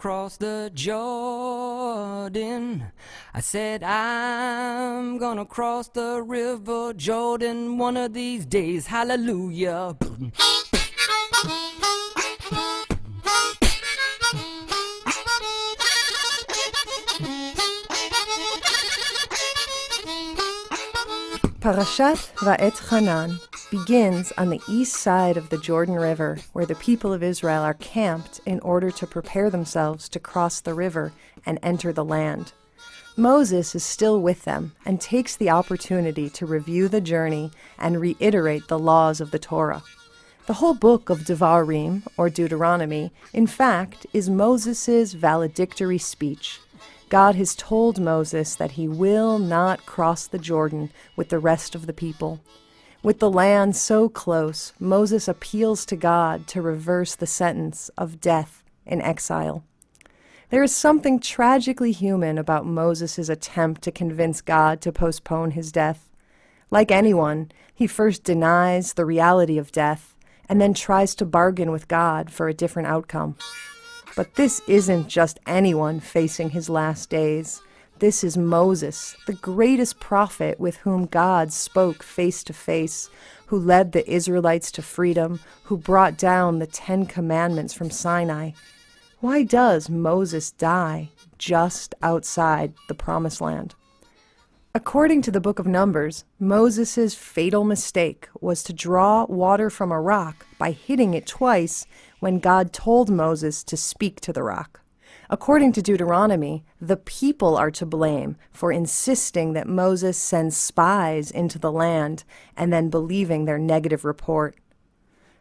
cross the Jordan. I said, I'm gonna cross the river Jordan one of these days. Hallelujah. Parashat Va'etchanan begins on the east side of the Jordan River, where the people of Israel are camped in order to prepare themselves to cross the river and enter the land. Moses is still with them and takes the opportunity to review the journey and reiterate the laws of the Torah. The whole book of Devarim, or Deuteronomy, in fact, is Moses' valedictory speech. God has told Moses that he will not cross the Jordan with the rest of the people. With the land so close, Moses appeals to God to reverse the sentence of death in exile. There is something tragically human about Moses' attempt to convince God to postpone his death. Like anyone, he first denies the reality of death and then tries to bargain with God for a different outcome. But this isn't just anyone facing his last days. This is Moses, the greatest prophet with whom God spoke face to face, who led the Israelites to freedom, who brought down the Ten Commandments from Sinai. Why does Moses die just outside the Promised Land? According to the book of Numbers, Moses' fatal mistake was to draw water from a rock by hitting it twice when God told Moses to speak to the rock. According to Deuteronomy, the people are to blame for insisting that Moses sends spies into the land and then believing their negative report.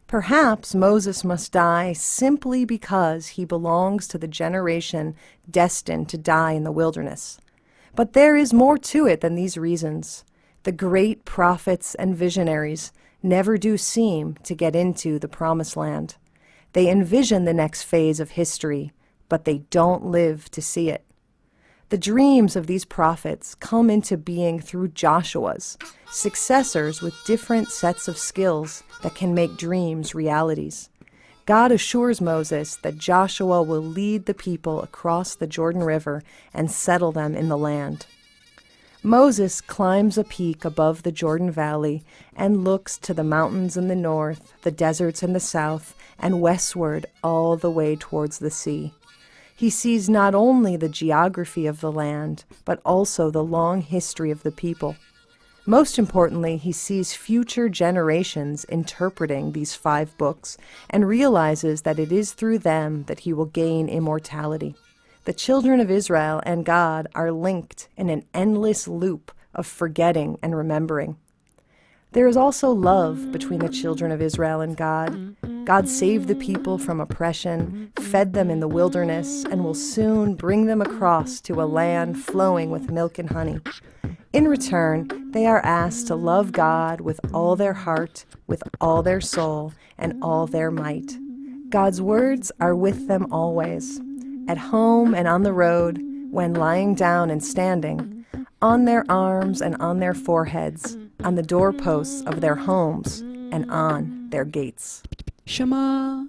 Perhaps Moses must die simply because he belongs to the generation destined to die in the wilderness. But there is more to it than these reasons. The great prophets and visionaries never do seem to get into the promised land. They envision the next phase of history, but they don't live to see it. The dreams of these prophets come into being through Joshua's, successors with different sets of skills that can make dreams realities. God assures Moses that Joshua will lead the people across the Jordan River and settle them in the land. Moses climbs a peak above the Jordan Valley and looks to the mountains in the north, the deserts in the south, and westward all the way towards the sea. He sees not only the geography of the land, but also the long history of the people. Most importantly, he sees future generations interpreting these five books and realizes that it is through them that he will gain immortality. The children of Israel and God are linked in an endless loop of forgetting and remembering. There is also love between the children of Israel and God. God saved the people from oppression, fed them in the wilderness, and will soon bring them across to a land flowing with milk and honey. In return, they are asked to love God with all their heart, with all their soul, and all their might. God's words are with them always, at home and on the road, when lying down and standing, on their arms and on their foreheads, on the doorposts of their homes, and on their gates. Shema,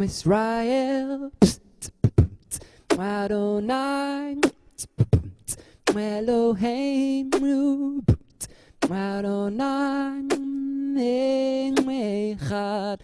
Israel, Adonai, Eloheinu, Adonai, Echad.